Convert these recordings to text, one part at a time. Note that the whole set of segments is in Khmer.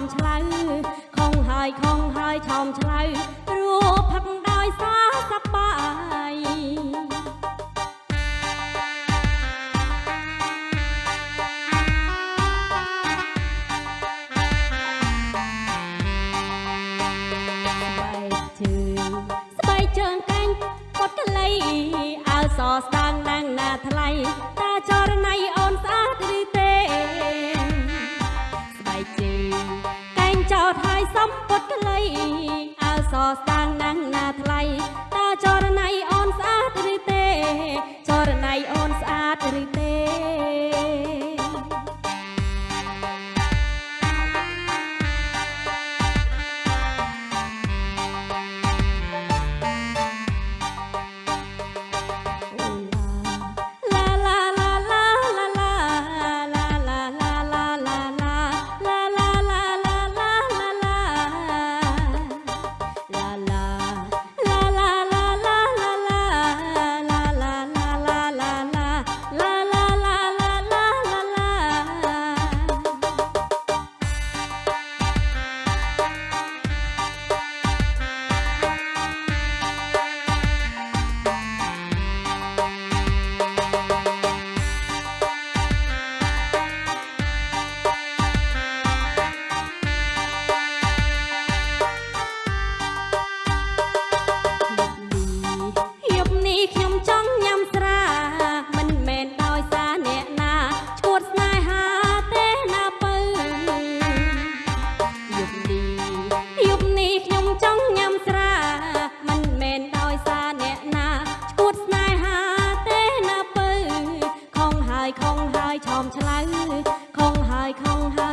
មឆ្លៅខំហើយខំហើយឆោមឆ្លៅព្រោះផឹកដោយសារសប្បាយស្បែកជើងស្បែកជើងកាញ់ពត់កលៃអើសស្ដាងណាងណាថ្លៃតើចរណៃអូនស្អាតឬទេ យសំពត់កលៃអើសស្ដាងណាងណាថ្លៃតើចរណៃអូនស្អាតឬទេ ចរណៃអូនស្អាតឬទេ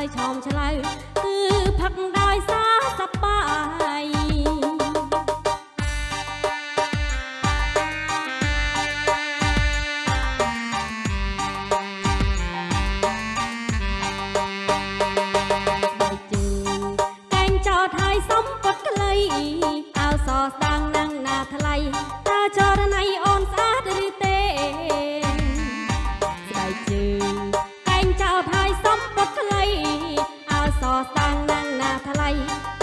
យឆោមឆ្លៅគឺផឹកដោយសារសប្បាយសំពត់ក្លី vai